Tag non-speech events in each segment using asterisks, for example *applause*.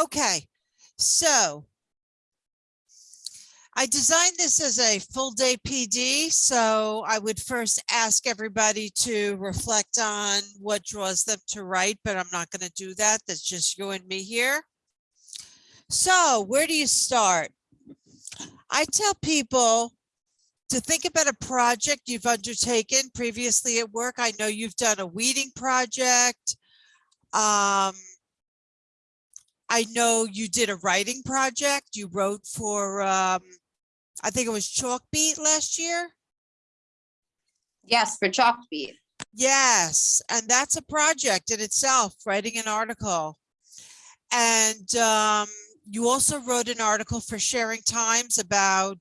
Okay, so I designed this as a full day PD, so I would first ask everybody to reflect on what draws them to write, but I'm not going to do that. That's just you and me here. So where do you start? I tell people to think about a project you've undertaken previously at work. I know you've done a weeding project. Um, I know you did a writing project. You wrote for, um, I think it was Chalkbeat last year. Yes, for Chalkbeat. Yes, and that's a project in itself, writing an article. And um, you also wrote an article for Sharing Times about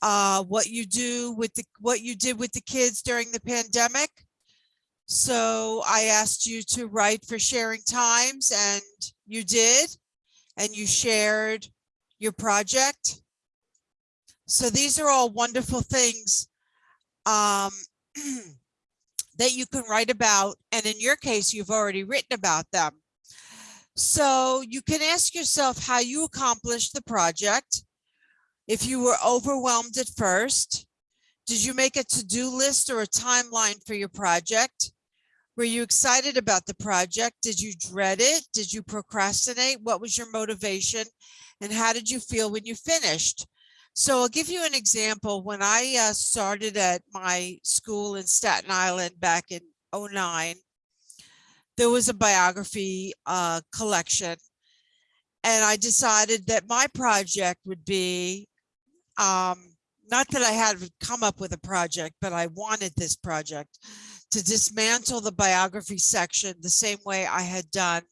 uh, what you do with the what you did with the kids during the pandemic. So I asked you to write for Sharing Times and you did, and you shared your project. So these are all wonderful things um, *clears throat* that you can write about. And in your case, you've already written about them. So you can ask yourself how you accomplished the project. If you were overwhelmed at first, did you make a to-do list or a timeline for your project? Were you excited about the project? Did you dread it? Did you procrastinate? What was your motivation? And how did you feel when you finished? So I'll give you an example. When I uh, started at my school in Staten Island back in 09, there was a biography uh, collection. And I decided that my project would be, um, not that I had come up with a project, but I wanted this project to dismantle the biography section the same way I had done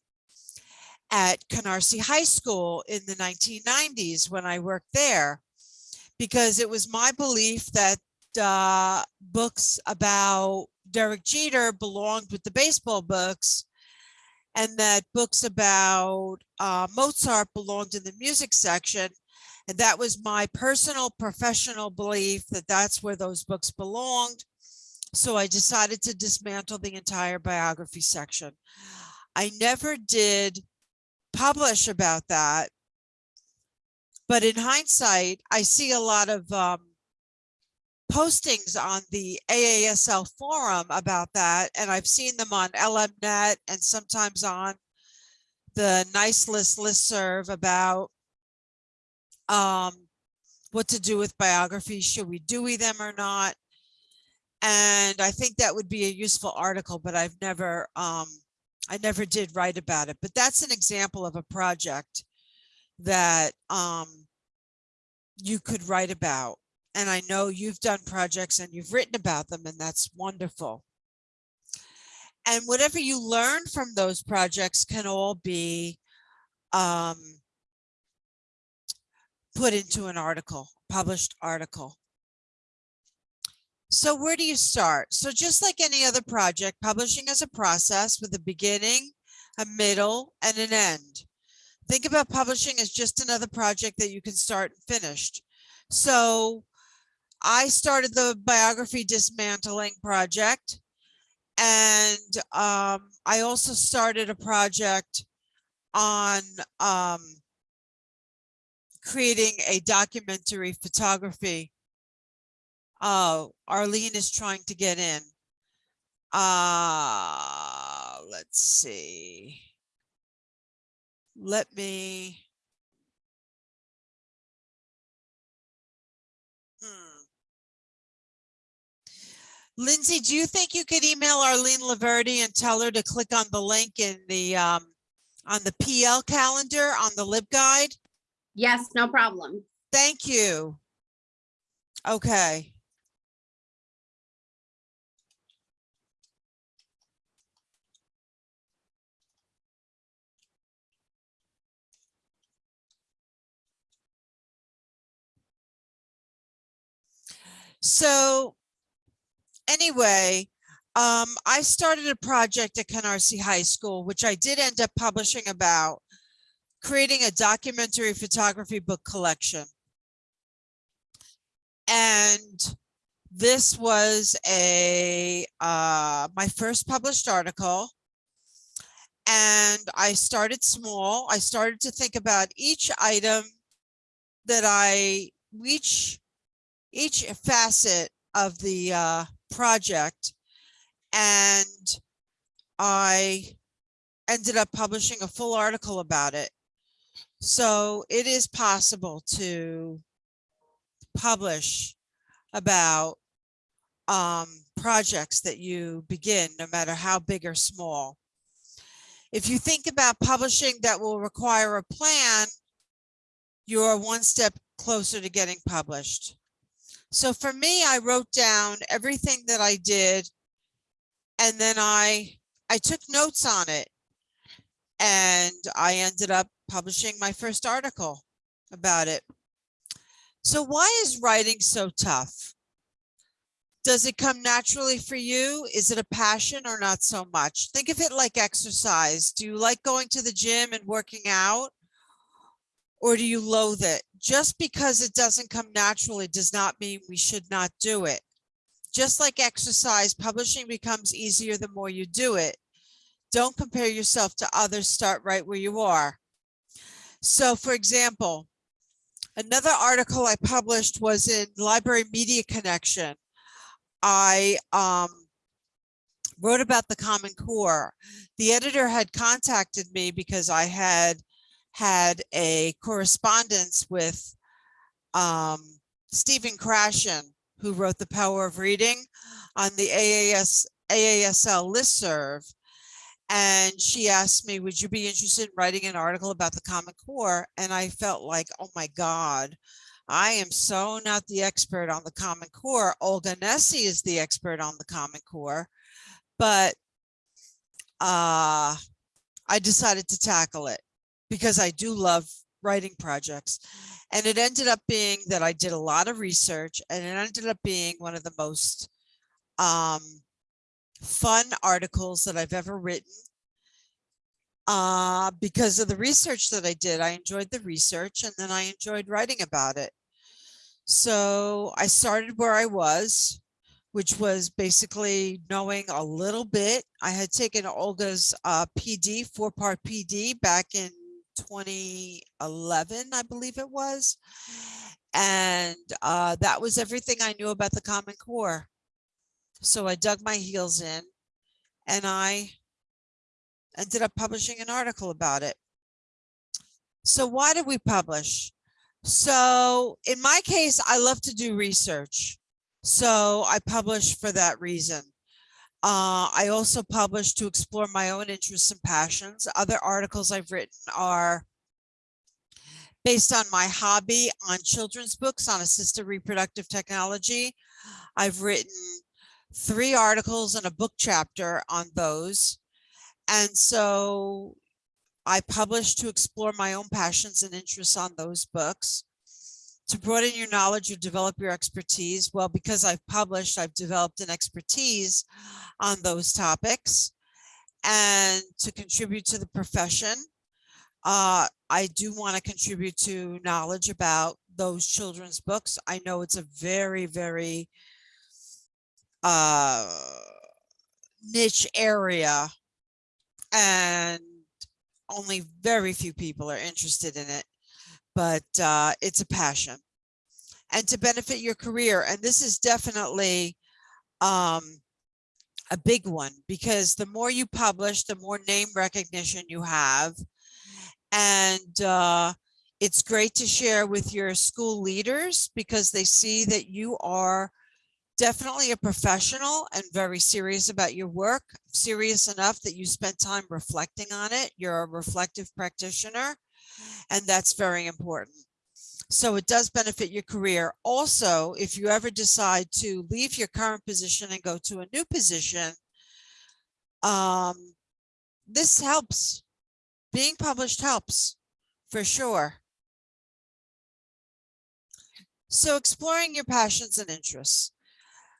at Canarsie High School in the 1990s when I worked there, because it was my belief that uh, books about Derek Jeter belonged with the baseball books and that books about uh, Mozart belonged in the music section. And that was my personal professional belief that that's where those books belonged. So I decided to dismantle the entire biography section. I never did publish about that. But in hindsight, I see a lot of um, postings on the AASL forum about that, and I've seen them on LMNet and sometimes on the NiceList listserv about um, what to do with biographies. Should we Dewey them or not? And I think that would be a useful article, but I've never, um, I never did write about it. But that's an example of a project that um, you could write about. And I know you've done projects and you've written about them, and that's wonderful. And whatever you learn from those projects can all be um, put into an article, published article. So where do you start? So just like any other project, publishing is a process with a beginning, a middle, and an end. Think about publishing as just another project that you can start and finish. So I started the biography dismantling project. And um, I also started a project on um, creating a documentary photography Oh, Arlene is trying to get in. Uh, let's see. Let me. Hmm. Lindsay, do you think you could email Arlene Laverty and tell her to click on the link in the um, on the PL calendar on the LibGuide? Yes, no problem. Thank you. Okay. So anyway, um, I started a project at Canarsie High School, which I did end up publishing about creating a documentary photography book collection. And this was a uh, my first published article. And I started small. I started to think about each item that I, each, each facet of the uh, project. And I ended up publishing a full article about it. So it is possible to publish about um, projects that you begin, no matter how big or small. If you think about publishing that will require a plan, you're one step closer to getting published. So for me, I wrote down everything that I did and then I, I took notes on it. And I ended up publishing my first article about it. So why is writing so tough? Does it come naturally for you? Is it a passion or not so much? Think of it like exercise. Do you like going to the gym and working out? Or do you loathe it? Just because it doesn't come naturally does not mean we should not do it. Just like exercise, publishing becomes easier the more you do it. Don't compare yourself to others. Start right where you are. So for example, another article I published was in Library Media Connection. I um, wrote about the Common Core. The editor had contacted me because I had had a correspondence with um, Stephen Krashen, who wrote The Power of Reading on the AAS, AASL listserv. And she asked me, would you be interested in writing an article about the Common Core? And I felt like, oh my God, I am so not the expert on the Common Core. Olga Nesi is the expert on the Common Core, but uh, I decided to tackle it because I do love writing projects. And it ended up being that I did a lot of research and it ended up being one of the most um, fun articles that I've ever written. Uh, because of the research that I did, I enjoyed the research and then I enjoyed writing about it. So I started where I was, which was basically knowing a little bit. I had taken Olga's uh, PD, four part PD back in 2011, I believe it was. And uh, that was everything I knew about the Common Core. So I dug my heels in and I ended up publishing an article about it. So why did we publish? So in my case, I love to do research. So I publish for that reason. Uh, I also publish to explore my own interests and passions. Other articles I've written are based on my hobby on children's books on assisted reproductive technology. I've written three articles and a book chapter on those. And so I publish to explore my own passions and interests on those books. To broaden your knowledge or develop your expertise, well, because I've published, I've developed an expertise on those topics. And to contribute to the profession, uh, I do want to contribute to knowledge about those children's books. I know it's a very, very uh, niche area and only very few people are interested in it, but uh, it's a passion. And to benefit your career, and this is definitely um, a big one because the more you publish, the more name recognition you have. And uh, it's great to share with your school leaders because they see that you are definitely a professional and very serious about your work, serious enough that you spend time reflecting on it. You're a reflective practitioner, and that's very important. So it does benefit your career. Also, if you ever decide to leave your current position and go to a new position, um, this helps. Being published helps for sure. So exploring your passions and interests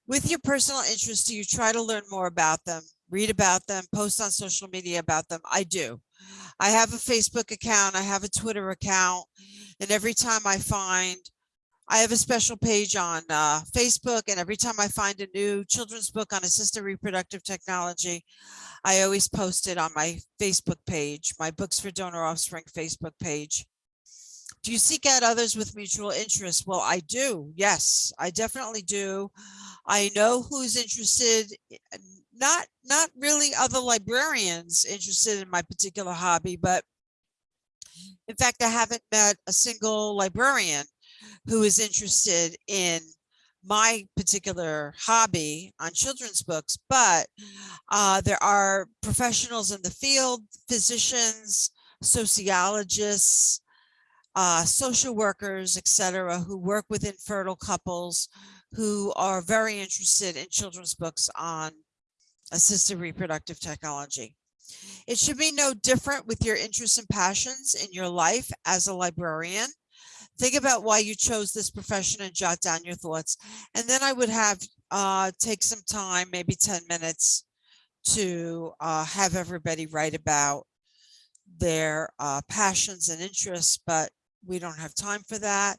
with your personal interests, do you try to learn more about them, read about them, post on social media about them? I do. I have a Facebook account, I have a Twitter account, and every time I find I have a special page on uh, Facebook, and every time I find a new children's book on assisted reproductive technology, I always post it on my Facebook page, my Books for Donor Offspring Facebook page. Do you seek out others with mutual interests? Well, I do. Yes, I definitely do. I know who's interested, i- not not really other librarians interested in my particular hobby, but in fact, I haven't met a single librarian who is interested in my particular hobby on children's books, but uh, there are professionals in the field, physicians, sociologists, uh, social workers, etc., who work with infertile couples who are very interested in children's books on assisted reproductive technology. It should be no different with your interests and passions in your life as a librarian. Think about why you chose this profession and jot down your thoughts. And then I would have uh, take some time, maybe 10 minutes to uh, have everybody write about their uh, passions and interests, but we don't have time for that.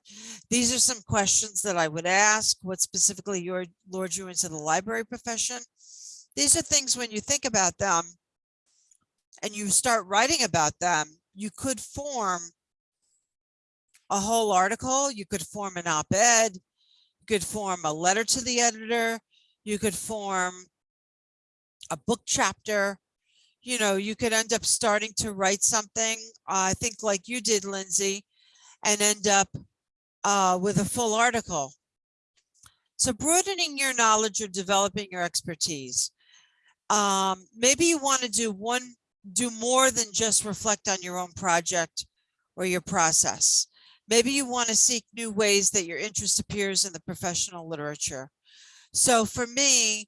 These are some questions that I would ask. What specifically your lured you into the library profession? These are things when you think about them and you start writing about them, you could form a whole article, you could form an op-ed, you could form a letter to the editor, you could form a book chapter, you know, you could end up starting to write something, uh, I think like you did, Lindsay, and end up uh, with a full article. So broadening your knowledge or developing your expertise. Um, maybe you want to do one, do more than just reflect on your own project or your process. Maybe you want to seek new ways that your interest appears in the professional literature. So for me,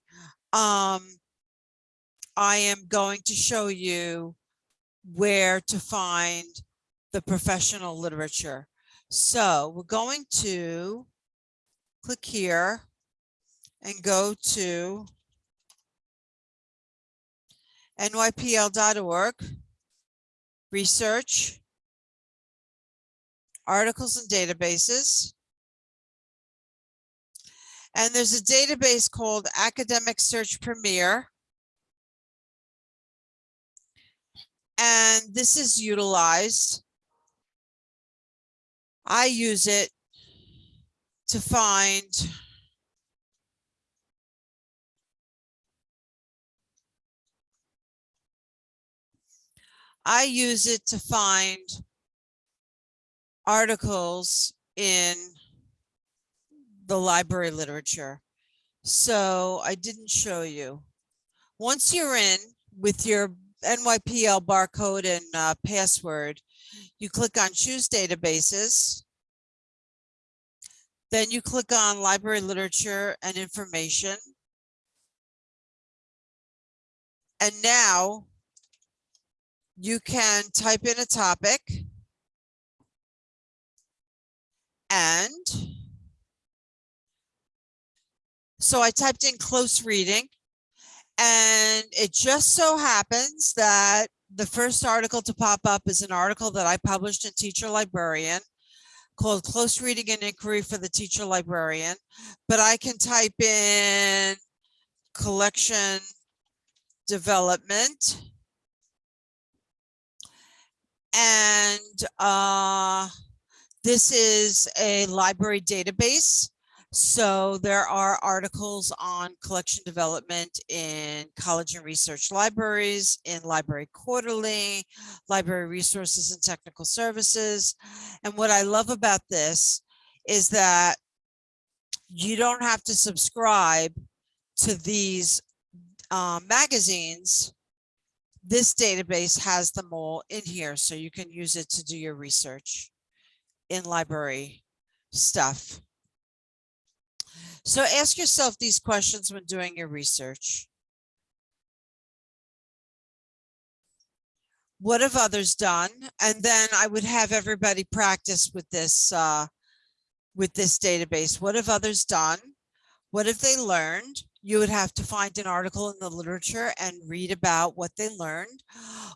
um, I am going to show you where to find the professional literature. So we're going to click here and go to nypl.org, research, articles and databases. And there's a database called Academic Search Premier. And this is utilized. I use it to find I use it to find articles in the library literature. So I didn't show you. Once you're in with your NYPL barcode and uh, password, you click on choose databases. Then you click on library literature and information. And now you can type in a topic. And so I typed in close reading and it just so happens that the first article to pop up is an article that I published in Teacher Librarian called Close Reading and Inquiry for the Teacher Librarian. But I can type in collection development. And uh, this is a library database. So there are articles on collection development in college and research libraries, in Library Quarterly, Library Resources and Technical Services. And what I love about this is that you don't have to subscribe to these uh, magazines. This database has them all in here, so you can use it to do your research in library stuff. So ask yourself these questions when doing your research. What have others done? And then I would have everybody practice with this, uh, with this database. What have others done? What have they learned? You would have to find an article in the literature and read about what they learned,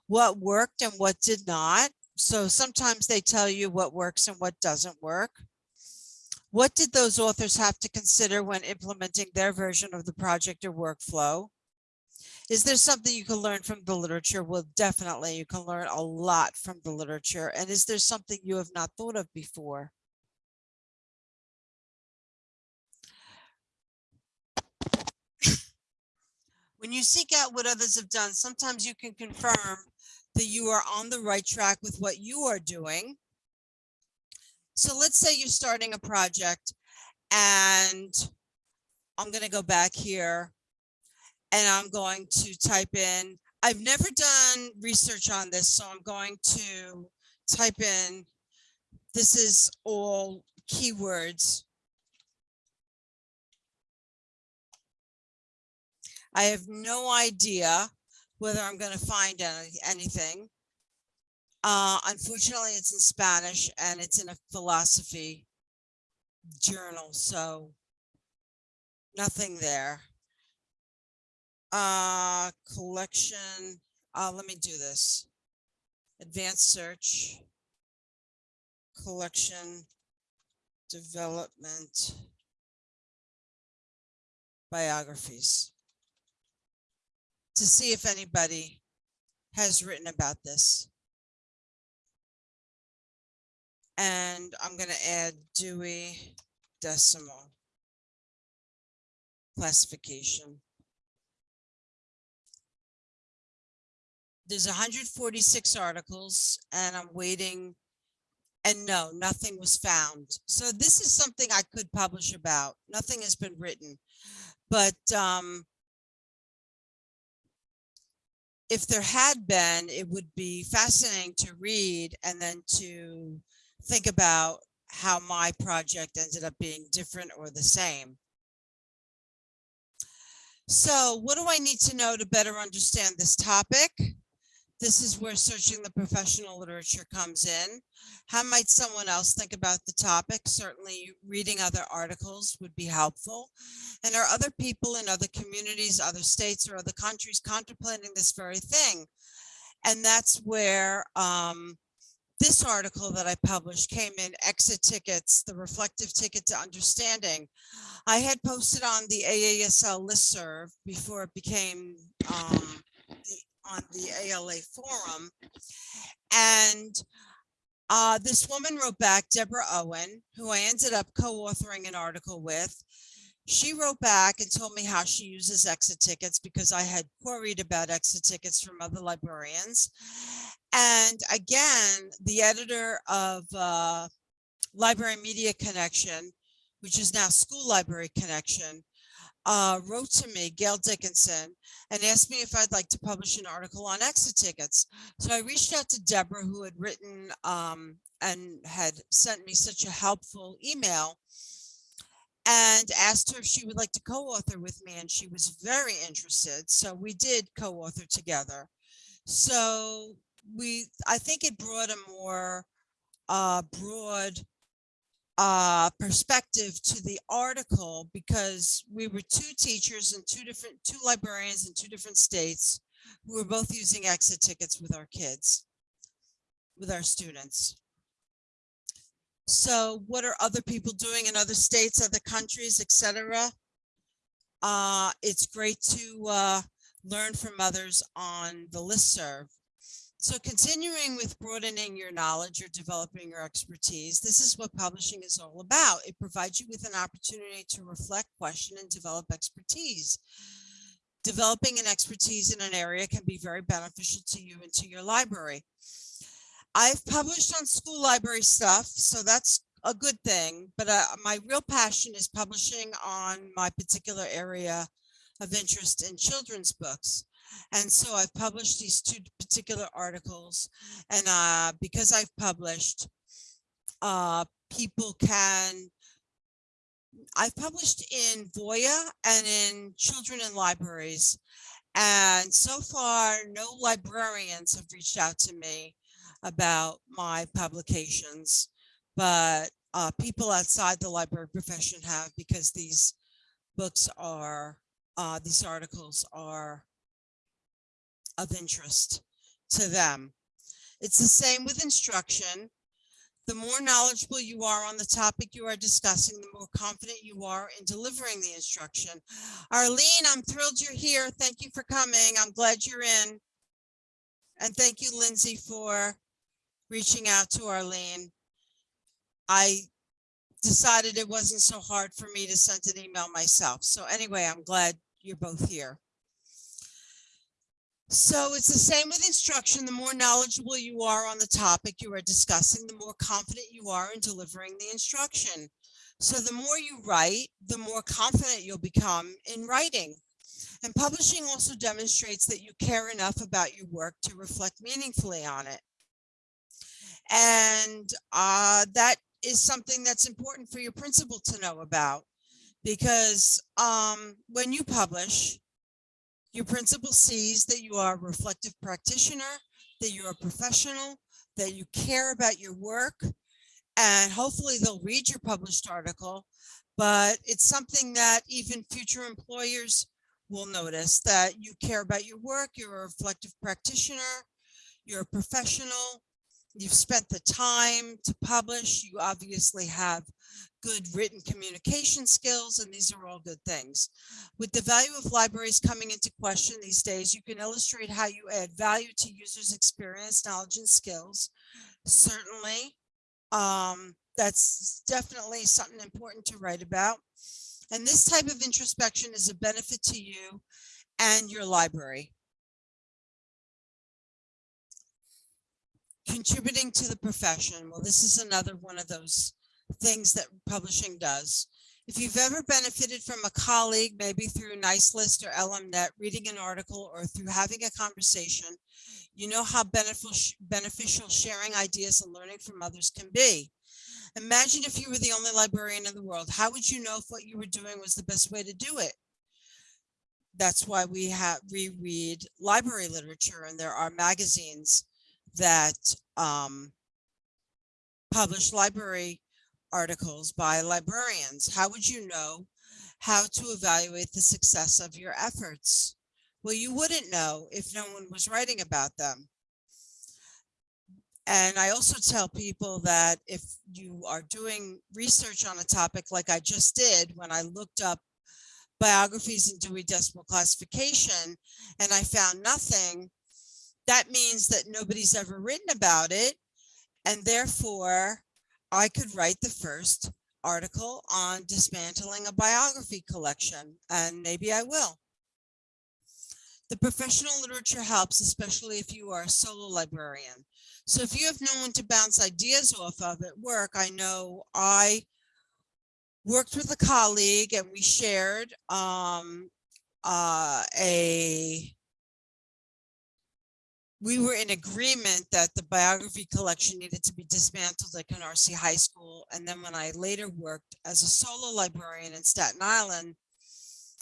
what worked and what did not. So sometimes they tell you what works and what doesn't work. What did those authors have to consider when implementing their version of the project or workflow? Is there something you can learn from the literature? Well, definitely you can learn a lot from the literature. And is there something you have not thought of before? When you seek out what others have done, sometimes you can confirm that you are on the right track with what you are doing. So let's say you're starting a project and I'm going to go back here and I'm going to type in, I've never done research on this, so I'm going to type in, this is all keywords. I have no idea whether I'm going to find any, anything. Uh, unfortunately, it's in Spanish and it's in a philosophy journal, so nothing there. Uh, collection, uh, let me do this. Advanced search. Collection. Development. Biographies. To see if anybody has written about this. And I'm gonna add Dewey Decimal. Classification. there's 146 articles and I'm waiting. And no, nothing was found. So this is something I could publish about. Nothing has been written. But um, if there had been, it would be fascinating to read and then to think about how my project ended up being different or the same. So what do I need to know to better understand this topic? This is where searching the professional literature comes in. How might someone else think about the topic? Certainly reading other articles would be helpful. And are other people in other communities, other states or other countries contemplating this very thing? And that's where um, this article that I published came in exit tickets, the reflective ticket to understanding. I had posted on the AASL listserv before it became um, on the ALA forum. And uh, this woman wrote back, Deborah Owen, who I ended up co-authoring an article with. She wrote back and told me how she uses exit tickets because I had queried about exit tickets from other librarians. And again, the editor of uh, Library Media Connection, which is now School Library Connection, uh, wrote to me, Gail Dickinson, and asked me if I'd like to publish an article on exit tickets. So I reached out to Deborah, who had written um, and had sent me such a helpful email and asked her if she would like to co-author with me and she was very interested so we did co-author together so we i think it brought a more uh broad uh, perspective to the article because we were two teachers and two different, two librarians in two different states who were both using exit tickets with our kids, with our students. So what are other people doing in other states, other countries, etc.? Uh, it's great to uh, learn from others on the listserv. So continuing with broadening your knowledge or developing your expertise, this is what publishing is all about. It provides you with an opportunity to reflect, question, and develop expertise. Developing an expertise in an area can be very beneficial to you and to your library. I've published on school library stuff, so that's a good thing, but uh, my real passion is publishing on my particular area of interest in children's books. And so I've published these two particular articles and uh, because I've published, uh, people can, I've published in Voya and in Children in Libraries. And so far, no librarians have reached out to me about my publications, but uh, people outside the library profession have because these books are, uh, these articles are of interest to them. It's the same with instruction. The more knowledgeable you are on the topic you are discussing, the more confident you are in delivering the instruction. Arlene, I'm thrilled you're here. Thank you for coming. I'm glad you're in. And thank you, Lindsay, for reaching out to Arlene. I decided it wasn't so hard for me to send an email myself. So anyway, I'm glad you're both here. So it's the same with instruction. The more knowledgeable you are on the topic you are discussing, the more confident you are in delivering the instruction. So the more you write, the more confident you'll become in writing. And publishing also demonstrates that you care enough about your work to reflect meaningfully on it. And uh, that is something that's important for your principal to know about. Because um, when you publish, your principal sees that you are a reflective practitioner, that you're a professional, that you care about your work, and hopefully they'll read your published article. But it's something that even future employers will notice that you care about your work, you're a reflective practitioner, you're a professional, you've spent the time to publish, you obviously have good written communication skills, and these are all good things. With the value of libraries coming into question these days, you can illustrate how you add value to users' experience, knowledge, and skills. Certainly, um, that's definitely something important to write about. And this type of introspection is a benefit to you and your library. Contributing to the profession. Well, this is another one of those things that publishing does. If you've ever benefited from a colleague, maybe through NiceList or LMNet, reading an article or through having a conversation, you know how beneficial, sharing ideas and learning from others can be. Imagine if you were the only librarian in the world. How would you know if what you were doing was the best way to do it? That's why we have we read library literature and there are magazines that um, publish library articles by librarians. How would you know how to evaluate the success of your efforts? Well, you wouldn't know if no one was writing about them. And I also tell people that if you are doing research on a topic like I just did when I looked up biographies in Dewey Decimal Classification and I found nothing, that means that nobody's ever written about it. And therefore, I could write the first article on dismantling a biography collection, and maybe I will. The professional literature helps, especially if you are a solo librarian. So if you have no one to bounce ideas off of at work, I know I worked with a colleague and we shared um, uh, a we were in agreement that the biography collection needed to be dismantled at Canarsie High School. And then when I later worked as a solo librarian in Staten Island,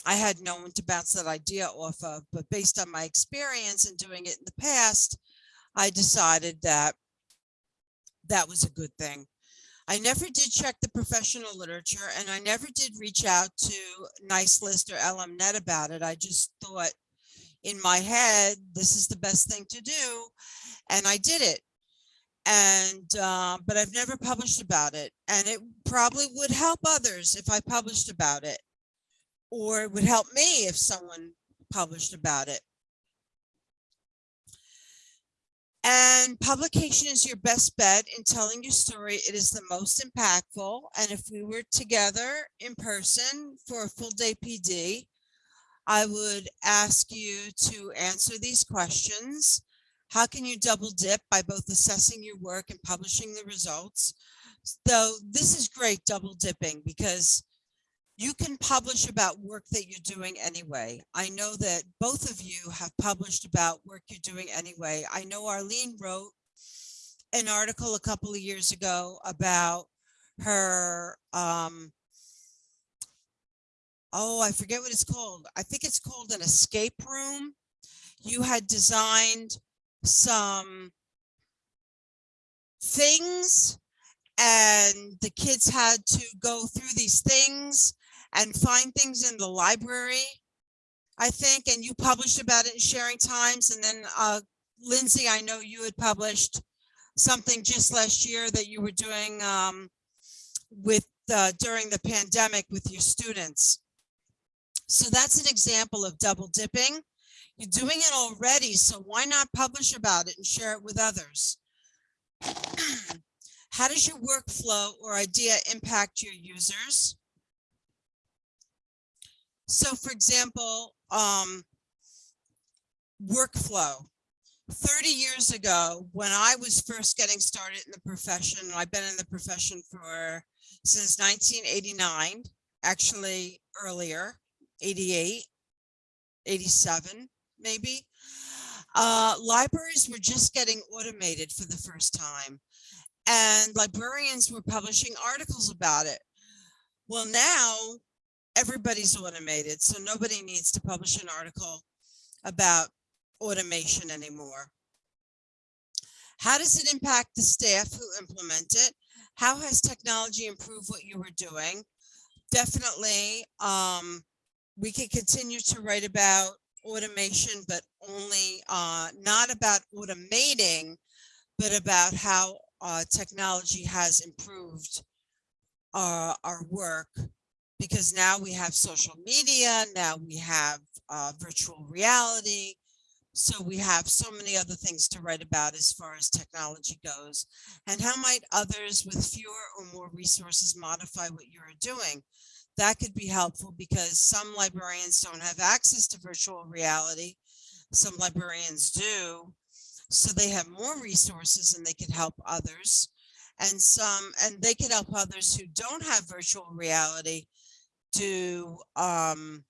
I had no one to bounce that idea off of, but based on my experience in doing it in the past, I decided that that was a good thing. I never did check the professional literature and I never did reach out to NiceList or LMNet about it. I just thought in my head, this is the best thing to do. And I did it. And, uh, but I've never published about it. And it probably would help others if I published about it. Or it would help me if someone published about it. And publication is your best bet in telling your story. It is the most impactful. And if we were together in person for a full day PD, I would ask you to answer these questions. How can you double dip by both assessing your work and publishing the results? So this is great double dipping because you can publish about work that you're doing anyway. I know that both of you have published about work you're doing anyway. I know Arlene wrote an article a couple of years ago about her um, oh, I forget what it's called. I think it's called an escape room. You had designed some things and the kids had to go through these things and find things in the library, I think, and you published about it in Sharing Times. And then uh, Lindsay, I know you had published something just last year that you were doing um, with uh, during the pandemic with your students. So that's an example of double dipping. You're doing it already, so why not publish about it and share it with others? *clears throat* How does your workflow or idea impact your users? So for example, um, workflow. 30 years ago, when I was first getting started in the profession, I've been in the profession for since 1989, actually earlier, 88, 87, maybe. Uh, libraries were just getting automated for the first time and librarians were publishing articles about it. Well, now everybody's automated, so nobody needs to publish an article about automation anymore. How does it impact the staff who implement it? How has technology improved what you were doing? Definitely, um, we can continue to write about automation, but only uh, not about automating, but about how uh, technology has improved uh, our work because now we have social media, now we have uh, virtual reality. So we have so many other things to write about as far as technology goes. And how might others with fewer or more resources modify what you're doing? That could be helpful because some librarians don't have access to virtual reality. Some librarians do. So they have more resources and they can help others. And some and they can help others who don't have virtual reality do um,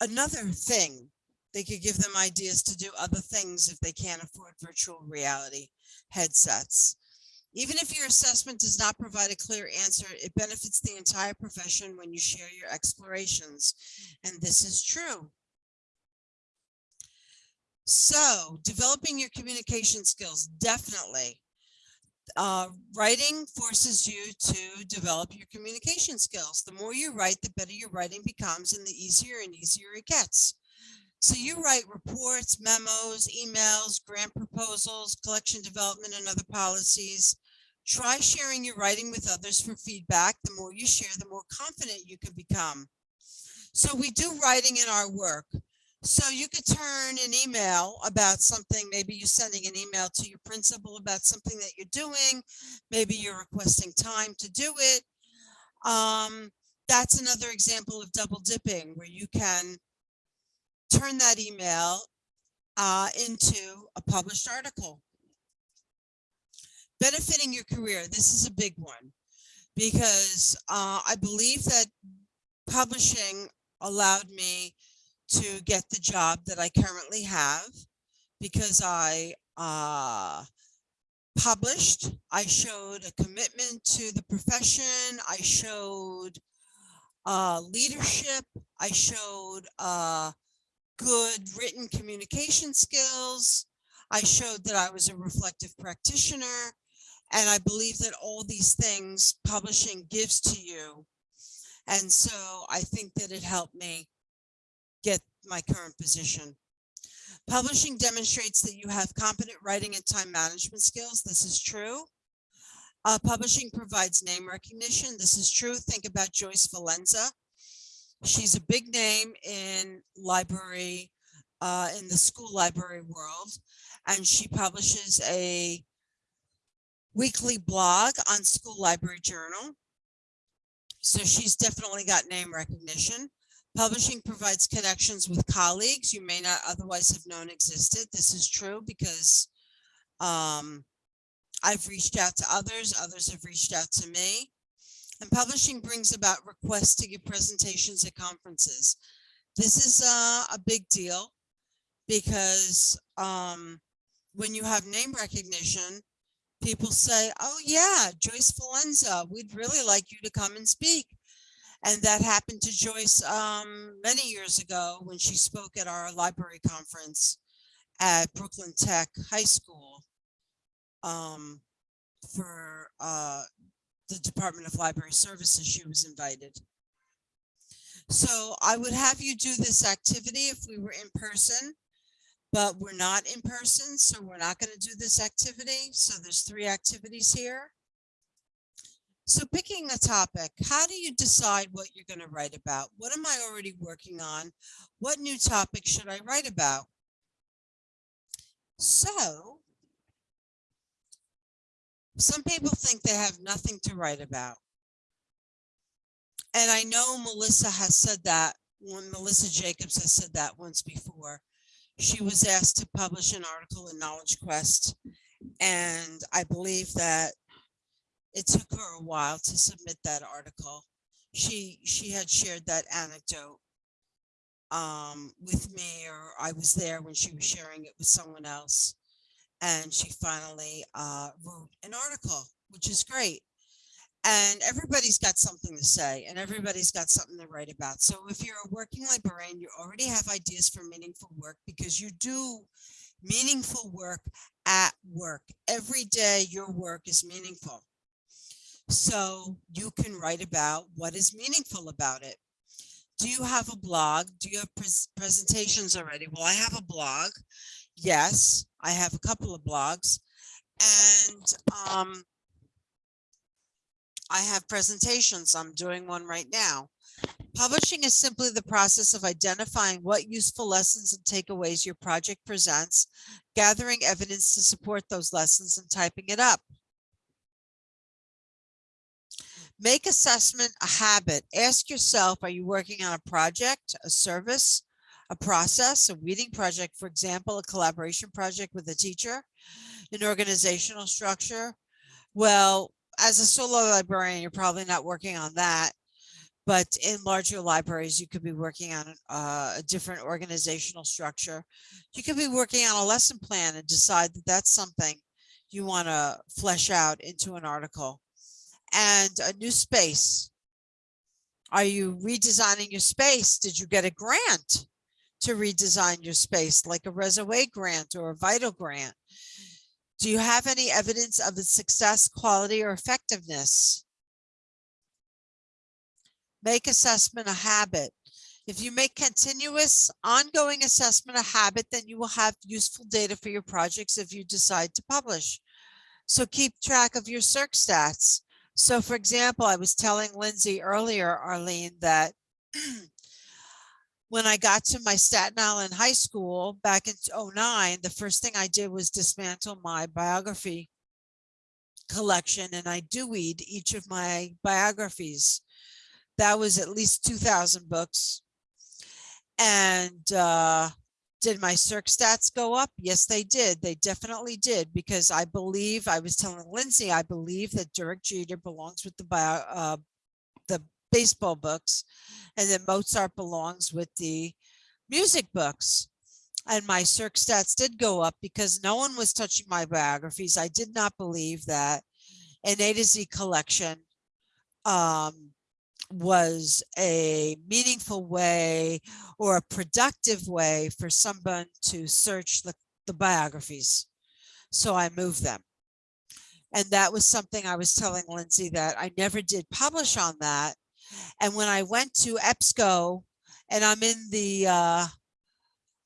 another thing. They could give them ideas to do other things if they can't afford virtual reality headsets even if your assessment does not provide a clear answer it benefits the entire profession when you share your explorations and this is true so developing your communication skills, definitely. Uh, writing forces you to develop your communication skills. The more you write, the better your writing becomes and the easier and easier it gets. So you write reports, memos, emails, grant proposals, collection development, and other policies. Try sharing your writing with others for feedback. The more you share, the more confident you can become. So we do writing in our work. So you could turn an email about something, maybe you're sending an email to your principal about something that you're doing. Maybe you're requesting time to do it. Um, that's another example of double dipping where you can turn that email uh, into a published article. Benefiting your career. This is a big one because uh, I believe that publishing allowed me to get the job that I currently have because I uh, published, I showed a commitment to the profession, I showed uh, leadership, I showed uh, good written communication skills, I showed that I was a reflective practitioner, and I believe that all these things publishing gives to you. And so I think that it helped me get my current position. Publishing demonstrates that you have competent writing and time management skills. This is true. Uh, publishing provides name recognition. This is true. Think about Joyce Valenza. She's a big name in library, uh, in the school library world, and she publishes a weekly blog on School Library Journal. So she's definitely got name recognition. Publishing provides connections with colleagues you may not otherwise have known existed. This is true because um, I've reached out to others, others have reached out to me. And publishing brings about requests to give presentations at conferences. This is uh, a big deal because um, when you have name recognition, people say, oh yeah, Joyce Valenza, we'd really like you to come and speak. And that happened to Joyce um, many years ago when she spoke at our library conference at Brooklyn Tech High School um, for uh, the Department of Library Services. She was invited. So I would have you do this activity if we were in person, But we're not in person, so we're not going to do this activity. So there's three activities here. So picking a topic, how do you decide what you're going to write about? What am I already working on? What new topic should I write about? So some people think they have nothing to write about. And I know Melissa has said that when Melissa Jacobs has said that once before. She was asked to publish an article in Knowledge Quest. And I believe that it took her a while to submit that article. She she had shared that anecdote um, with me, or I was there when she was sharing it with someone else. And she finally uh, wrote an article, which is great. And everybody's got something to say and everybody's got something to write about. So if you're a working librarian, you already have ideas for meaningful work because you do meaningful work at work. Every day your work is meaningful. So you can write about what is meaningful about it. Do you have a blog? Do you have pres presentations already? Well, I have a blog. Yes, I have a couple of blogs. And um, I have presentations. I'm doing one right now. Publishing is simply the process of identifying what useful lessons and takeaways your project presents, gathering evidence to support those lessons and typing it up. Make assessment a habit. Ask yourself, are you working on a project, a service, a process, a reading project, for example, a collaboration project with a teacher, an organizational structure? Well, as a solo librarian, you're probably not working on that. But in larger libraries, you could be working on uh, a different organizational structure. You could be working on a lesson plan and decide that that's something you want to flesh out into an article. And a new space. Are you redesigning your space? Did you get a grant to redesign your space, like a Reservoir grant or a Vital grant? Do you have any evidence of its success, quality, or effectiveness? Make assessment a habit. If you make continuous ongoing assessment a habit, then you will have useful data for your projects if you decide to publish. So keep track of your circ stats. So for example, I was telling Lindsay earlier, Arlene, that *clears throat* when I got to my Staten Island High School back in 09, the first thing I did was dismantle my biography collection and I Deweyed each of my biographies. That was at least 2000 books. And uh, did my circ stats go up? Yes, they did. They definitely did because I believe, I was telling Lindsay, I believe that Derek Jeter belongs with the bio, uh, the baseball books and then Mozart belongs with the music books. And my circ stats did go up because no one was touching my biographies. I did not believe that an A to Z collection um, was a meaningful way or a productive way for someone to search the, the biographies. So I moved them. And that was something I was telling Lindsay that I never did publish on that. And when I went to EBSCO and I'm in the, uh,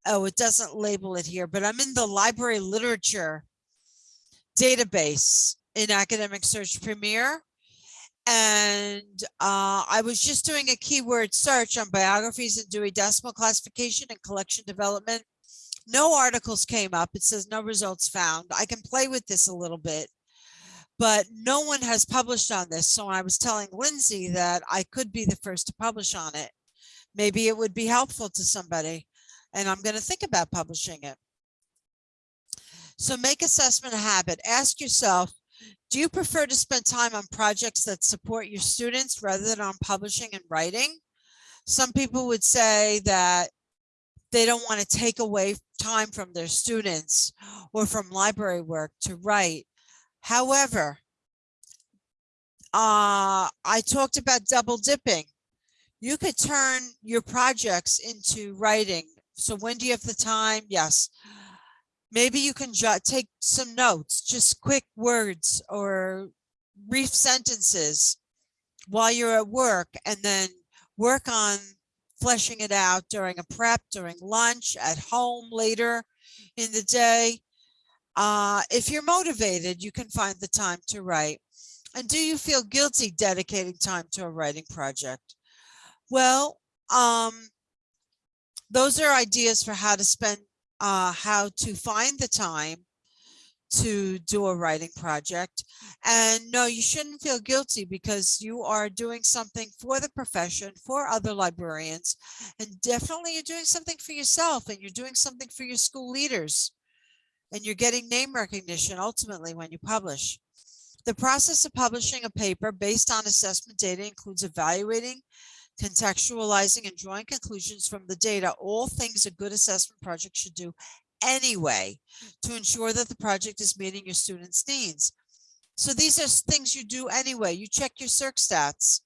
oh, it doesn't label it here, but I'm in the library literature database in Academic Search Premier and uh, I was just doing a keyword search on biographies and Dewey Decimal Classification and collection development. No articles came up. It says no results found. I can play with this a little bit, but no one has published on this. So I was telling Lindsay that I could be the first to publish on it. Maybe it would be helpful to somebody and I'm going to think about publishing it. So make assessment a habit. Ask yourself, do you prefer to spend time on projects that support your students rather than on publishing and writing? Some people would say that they don't want to take away time from their students or from library work to write. However, uh, I talked about double dipping. You could turn your projects into writing. So when do you have the time? Yes maybe you can take some notes just quick words or brief sentences while you're at work and then work on fleshing it out during a prep during lunch at home later in the day. Uh, if you're motivated, you can find the time to write. And do you feel guilty dedicating time to a writing project? Well, um, those are ideas for how to spend, uh, how to find the time to do a writing project. And no, you shouldn't feel guilty because you are doing something for the profession, for other librarians, and definitely you're doing something for yourself and you're doing something for your school leaders. And you're getting name recognition ultimately when you publish. The process of publishing a paper based on assessment data includes evaluating, contextualizing, and drawing conclusions from the data, all things a good assessment project should do anyway to ensure that the project is meeting your students' needs. So these are things you do anyway. You check your circ stats.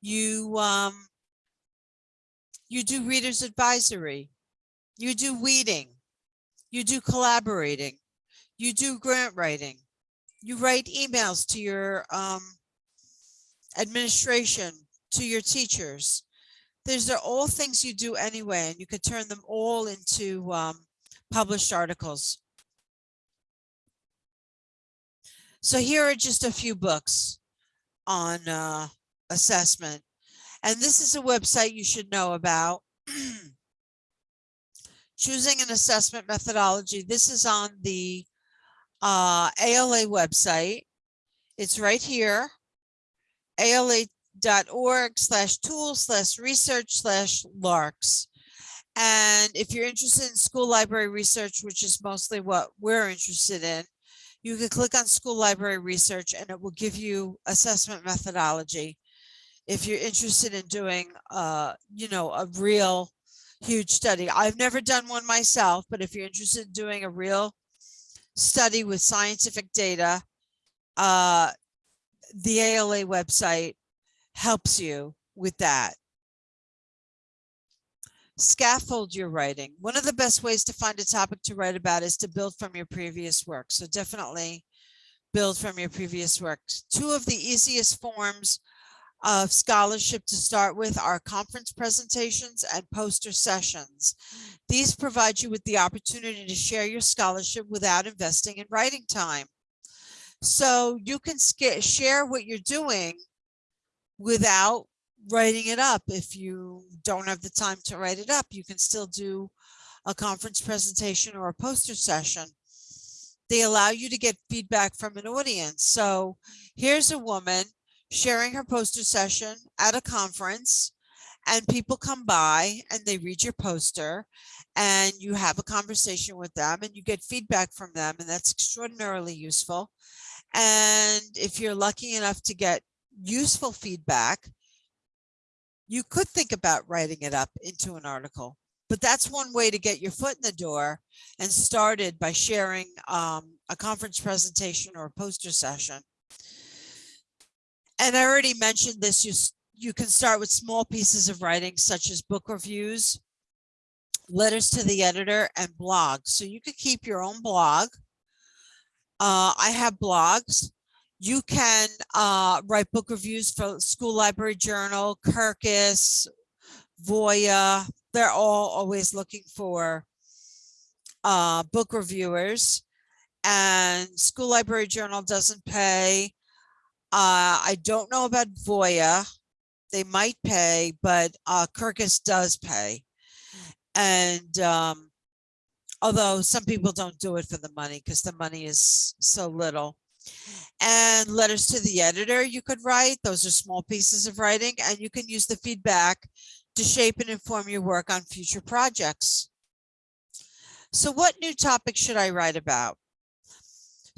You um, you do readers advisory. You do weeding. You do collaborating. You do grant writing. You write emails to your um, administration, to your teachers. These are all things you do anyway, and you could turn them all into um, published articles. So here are just a few books on uh, assessment. And this is a website you should know about. *clears throat* Choosing an assessment methodology. This is on the uh, ALA website. It's right here. ala.org slash tools slash research slash larks. And if you're interested in school library research, which is mostly what we're interested in, you can click on school library research and it will give you assessment methodology. If you're interested in doing, uh, you know, a real huge study. I've never done one myself, but if you're interested in doing a real study with scientific data, uh, the ALA website helps you with that scaffold your writing. One of the best ways to find a topic to write about is to build from your previous work. So definitely build from your previous works. Two of the easiest forms of scholarship to start with are conference presentations and poster sessions. These provide you with the opportunity to share your scholarship without investing in writing time. So you can share what you're doing without writing it up. If you don't have the time to write it up, you can still do a conference presentation or a poster session. They allow you to get feedback from an audience. So here's a woman sharing her poster session at a conference and people come by and they read your poster and you have a conversation with them and you get feedback from them and that's extraordinarily useful. And if you're lucky enough to get useful feedback, you could think about writing it up into an article. But that's one way to get your foot in the door and started by sharing um, a conference presentation or a poster session. And I already mentioned this, you, you can start with small pieces of writing such as book reviews, letters to the editor and blogs. So you could keep your own blog. Uh, I have blogs. You can uh, write book reviews for School Library Journal, Kirkus, Voya. They're all always looking for uh, book reviewers. And School Library Journal doesn't pay. Uh, I don't know about Voya. They might pay, but uh, Kirkus does pay. And um, although some people don't do it for the money because the money is so little. And letters to the editor you could write. Those are small pieces of writing and you can use the feedback to shape and inform your work on future projects. So what new topic should I write about?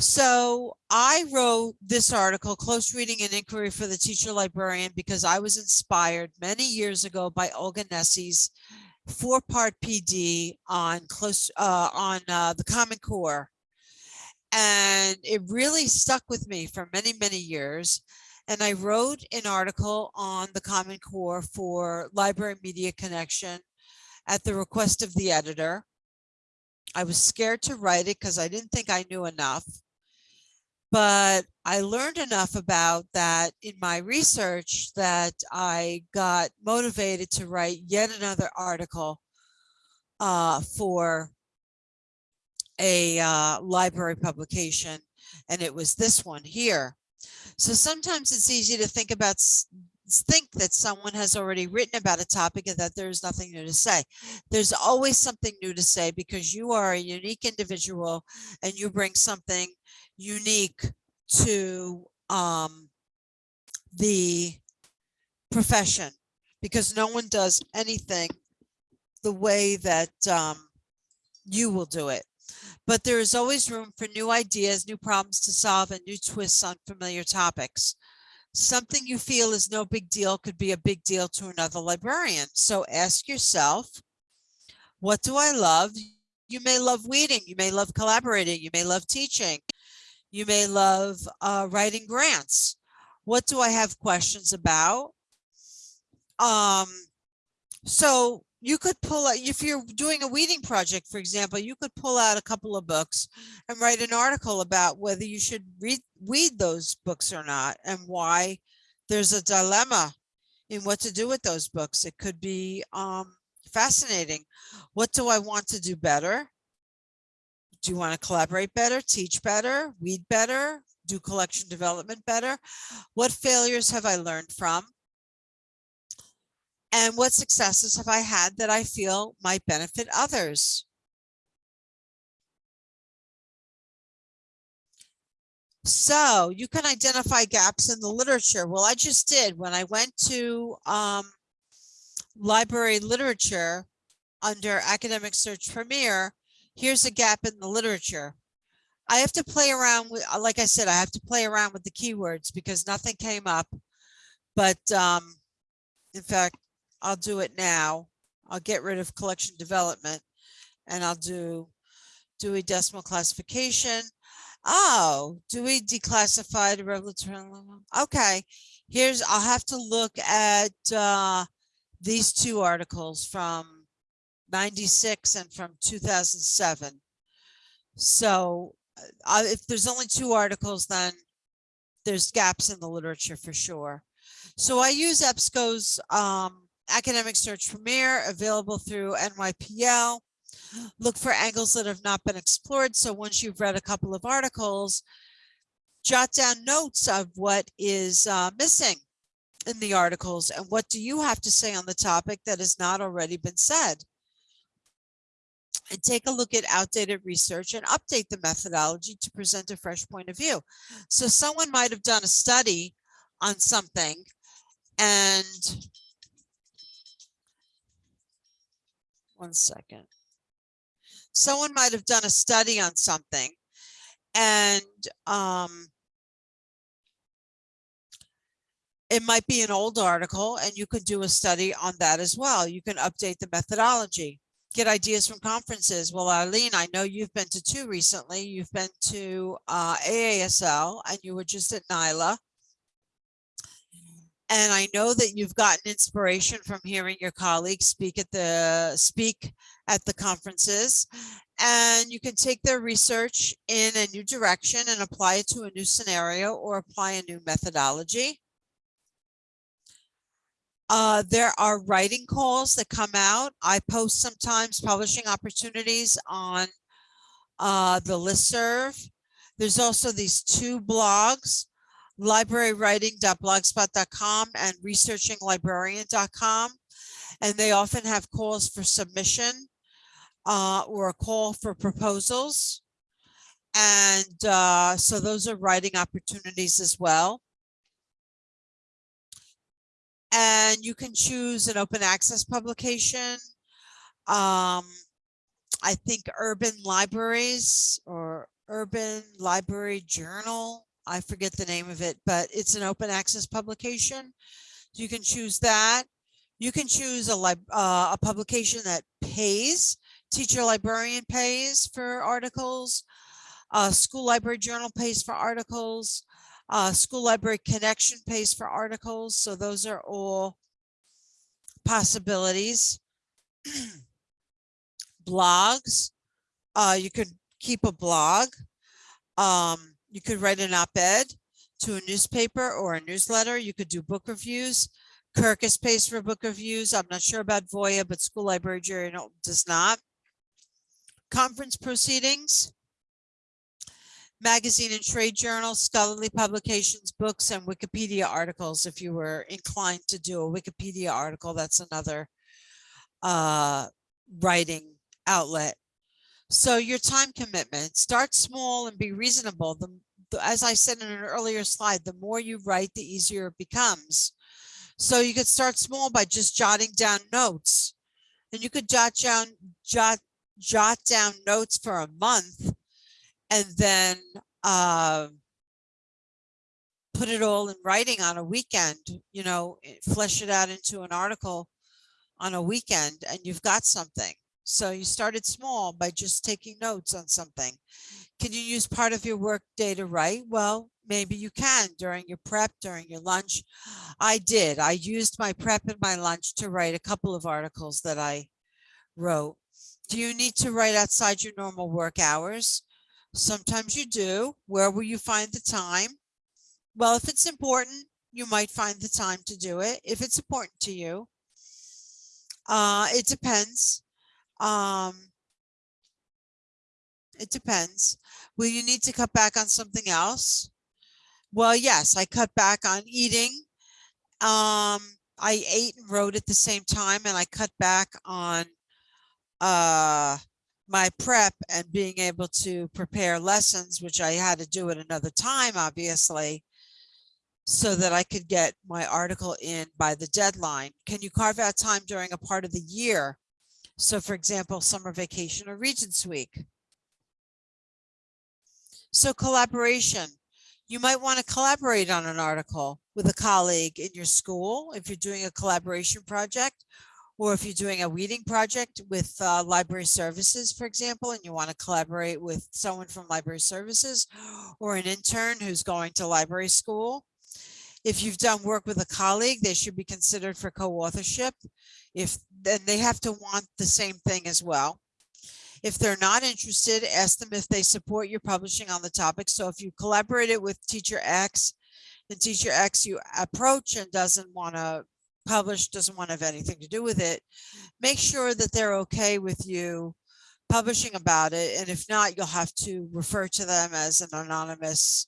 So I wrote this article, Close Reading and Inquiry for the Teacher Librarian, because I was inspired many years ago by Olga Nesi's four-part PD on close uh, on uh, the Common Core. And it really stuck with me for many, many years. And I wrote an article on the Common Core for Library Media Connection at the request of the editor. I was scared to write it because I didn't think I knew enough. But I learned enough about that in my research that I got motivated to write yet another article uh, for a uh, library publication, and it was this one here. So sometimes it's easy to think about, think that someone has already written about a topic and that there's nothing new to say. There's always something new to say because you are a unique individual and you bring something unique to um, the profession because no one does anything the way that um, you will do it. But there is always room for new ideas, new problems to solve, and new twists on familiar topics. Something you feel is no big deal could be a big deal to another librarian. So ask yourself, what do I love? You may love weeding, you may love collaborating, you may love teaching, you may love uh, writing grants. What do I have questions about? Um, so you could pull out, if you're doing a weeding project, for example, you could pull out a couple of books and write an article about whether you should read, weed those books or not and why there's a dilemma in what to do with those books. It could be um, fascinating. What do I want to do better? Do you want to collaborate better, teach better, read better, do collection development better? What failures have I learned from? And what successes have I had that I feel might benefit others? So you can identify gaps in the literature. Well, I just did when I went to um, library literature under academic search premier. Here's a gap in the literature. I have to play around with, like I said, I have to play around with the keywords because nothing came up. But um, in fact, I'll do it now. I'll get rid of collection development and I'll do Dewey Decimal Classification. Oh, Dewey Declassified Regulatory. Okay, here's, I'll have to look at uh, these two articles from 96 and from 2007. So uh, if there's only two articles, then there's gaps in the literature for sure. So I use EBSCO's um, Academic Search Premier available through NYPL. Look for angles that have not been explored. So once you've read a couple of articles, jot down notes of what is uh, missing in the articles and what do you have to say on the topic that has not already been said. And take a look at outdated research and update the methodology to present a fresh point of view. So someone might have done a study on something and one second. Someone might have done a study on something and um, it might be an old article and you could do a study on that as well. You can update the methodology, get ideas from conferences. Well, Arlene, I know you've been to two recently. You've been to uh, AASL and you were just at NYLA. And I know that you've gotten inspiration from hearing your colleagues speak at the speak at the conferences. And you can take their research in a new direction and apply it to a new scenario or apply a new methodology. Uh, there are writing calls that come out. I post sometimes publishing opportunities on uh, the listserv. There's also these two blogs, librarywriting.blogspot.com and researchinglibrarian.com. And they often have calls for submission uh, or a call for proposals. And uh, so those are writing opportunities as well. And you can choose an open access publication. Um, I think Urban Libraries or Urban Library Journal. I forget the name of it, but it's an open access publication. You can choose that. You can choose a, uh, a publication that pays. Teacher librarian pays for articles. Uh, school library journal pays for articles. Uh, School Library Connection pays for articles, so those are all possibilities. *clears throat* Blogs, uh, you could keep a blog. Um, you could write an op-ed to a newspaper or a newsletter. You could do book reviews. Kirkus pays for book reviews. I'm not sure about Voya, but School Library Journal does not. conference proceedings, magazine and trade journals, scholarly publications, books, and Wikipedia articles. If you were inclined to do a Wikipedia article, that's another uh, writing outlet. So your time commitment, start small and be reasonable. The, the- as I said in an earlier slide, the more you write, the easier it becomes. So you could start small by just jotting down notes. And you could jot down, jot, jot down notes for a month and then uh, put it all in writing on a weekend, you know, eh, flesh it out into an article on a weekend and you've got something. So you started small by just taking notes on something. Can you use part of your work day to write? Well, maybe you can during your prep, during your lunch. I did. I used my prep and my lunch to write a couple of articles that I wrote. Do you need to write outside your normal work hours? Sometimes you do. Where will you find the time? Well, if it's important, you might find the time to do it. If it's important to you, uh, it depends. Um, it depends. Will you need to cut back on something else? Well, yes, I cut back on eating. Um, I ate and wrote at the same time and I cut back on uh, my prep and being able to prepare lessons, which I had to do at another time, obviously, so that I could get my article in by the deadline. Can you carve out time during a part of the year? So for example, summer vacation or Regents Week. So collaboration. You might want to collaborate on an article with a colleague in your school if you're doing a collaboration project or if you're doing a weeding project with uh, library services, for example, and you want to collaborate with someone from library services *gasps* or an intern who's going to library school. If you've done work with a colleague, they should be considered for co-authorship. If then they have to want the same thing as well. If they're not interested, ask them if they support your publishing on the topic. So if you collaborated with teacher X and teacher X you approach and doesn't want to publish, doesn't want to have anything to do with it, make sure that they're okay with you publishing about it. And if not, you'll have to refer to them as an anonymous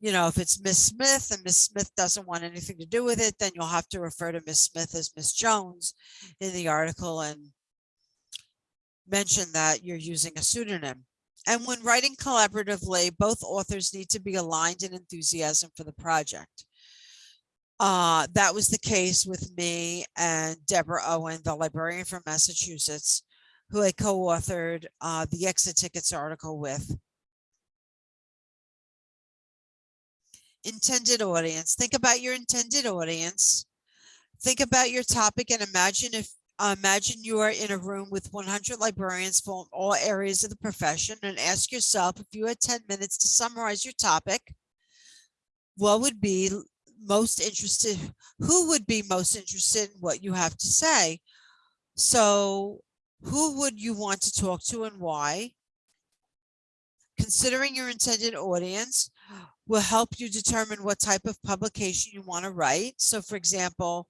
you know, if it's Miss Smith and Miss Smith doesn't want anything to do with it, then you'll have to refer to Miss Smith as Miss Jones in the article and mention that you're using a pseudonym. And when writing collaboratively, both authors need to be aligned in enthusiasm for the project. Uh, that was the case with me and Deborah Owen, the librarian from Massachusetts, who I co-authored uh, the exit tickets article with. intended audience. Think about your intended audience. Think about your topic and imagine if uh, imagine you are in a room with 100 librarians from all areas of the profession and ask yourself if you had 10 minutes to summarize your topic, what would be most interested, who would be most interested in what you have to say? So who would you want to talk to and why? Considering your intended audience, will help you determine what type of publication you want to write. So for example,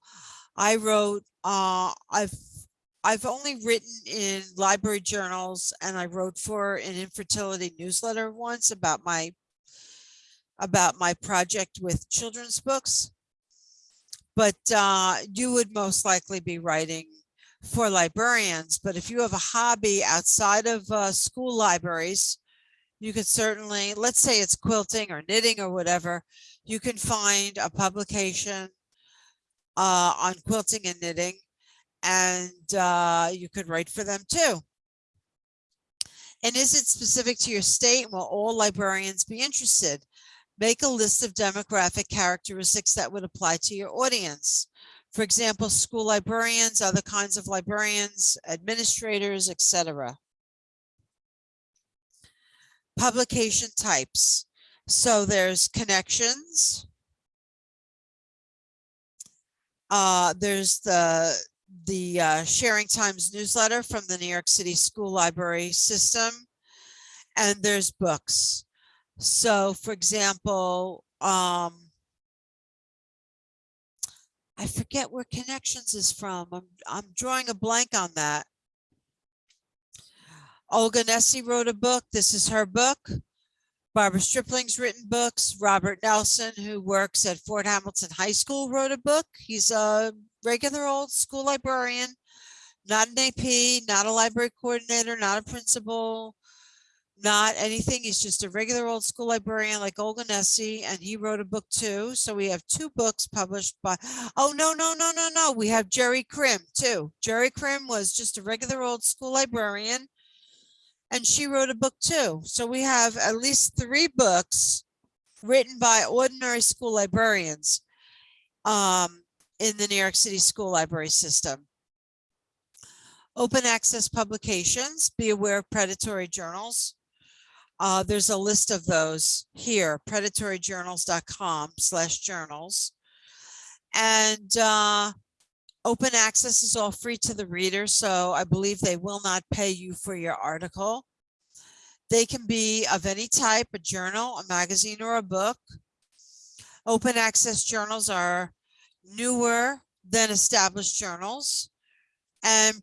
I wrote, uh, I've, I've only written in library journals and I wrote for an infertility newsletter once about my, about my project with children's books. But uh, you would most likely be writing for librarians. But if you have a hobby outside of uh, school libraries, you could certainly, let's say it's quilting or knitting or whatever, you can find a publication uh, on quilting and knitting and uh, you could write for them too. And is it specific to your state? Will all librarians be interested? Make a list of demographic characteristics that would apply to your audience. For example, school librarians, other kinds of librarians, administrators, etc publication types. So there's connections. Uh, there's the the uh, Sharing Times newsletter from the New York City School Library System, and there's books. So, for example, um, I forget where Connections is from. I'm I'm drawing a blank on that. Olga Nesi wrote a book. This is her book. Barbara Stripling's written books. Robert Nelson, who works at Fort Hamilton High School, wrote a book. He's a regular old school librarian, not an AP, not a library coordinator, not a principal, not anything. He's just a regular old school librarian like Olga Nesi, and he wrote a book too. So we have two books published by, oh, no, no, no, no, no. We have Jerry Krim too. Jerry Krim was just a regular old school librarian. And she wrote a book too. So we have at least three books written by ordinary school librarians um, in the New York City school library system. Open access publications, be aware of predatory journals. Uh, there's a list of those here, predatoryjournals.com slash journals. And uh, open access is all free to the reader, so I believe they will not pay you for your article. They can be of any type, a journal, a magazine, or a book. Open access journals are newer than established journals. And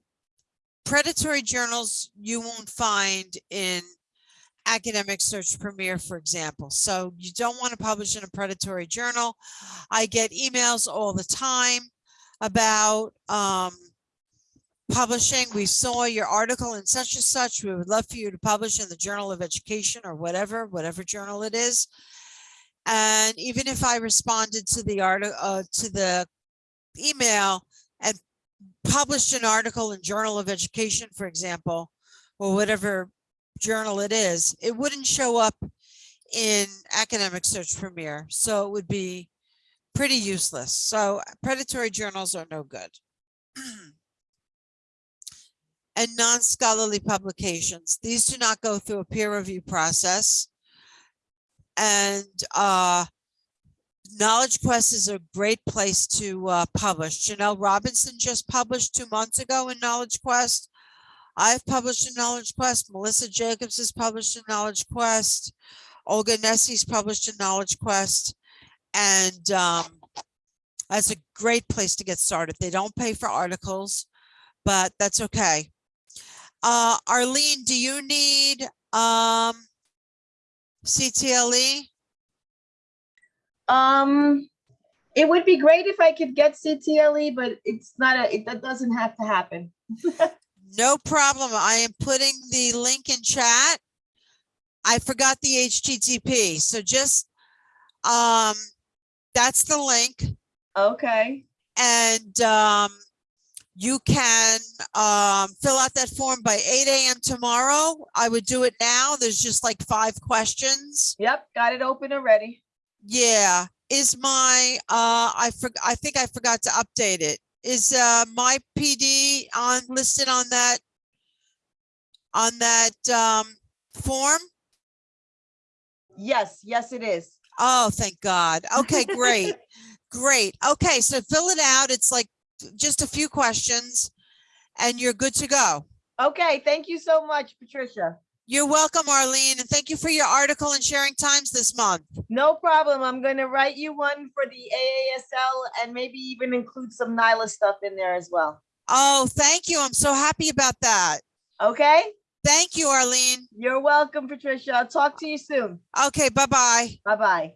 predatory journals you won't find in academic search premier for example. So you don't want to publish in a predatory journal. I get emails all the time about um publishing. We saw your article in such and such. We would love for you to publish in the journal of education or whatever whatever journal it is. And even if i responded to the article uh, to the email and published an article in journal of education for example or whatever journal it is, it wouldn't show up in academic search premier. So it would be pretty useless. So predatory journals are no good. *clears throat* and non-scholarly publications. These do not go through a peer review process. And uh, Knowledge Quest is a great place to uh, publish. Janelle Robinson just published two months ago in Knowledge Quest. I've published in Knowledge Quest. Melissa Jacobs has published in Knowledge Quest. Olga Nesi's published in Knowledge Quest. And um, that's a great place to get started. They don't pay for articles, but that's okay. Uh, Arlene, do you need um, CTLE? Um, it would be great if I could get CTLE, but it's not a, it, that doesn't have to happen. *laughs* No problem. I am putting the link in chat. I forgot the HTTP. So just, um, that's the link Okay, and, um, you can, um, fill out that form by eight AM tomorrow. I would do it now. There's just like five questions. yep, got it open already. Yeah. Is my, uh, I for, I think I forgot to update it. Is, uh, my PD on, listed on that, on that, um, form? Yes, yes, it is. Oh, thank God. Okay, *laughs* great. Great. Okay, so fill it out. It's like just a few questions and you're good to go. Okay, thank you so much, Patricia. You're welcome, Arlene, and thank you for your article and sharing times this month. No problem. I'm gonna write you one for the AASL and maybe even include some NYLA stuff in there as well. Oh, thank you. I'm so happy about that. Okay, Thank you, Arlene. you're welcome, Patricia. I'll talk to you soon. Okay, bye-bye. Bye-bye.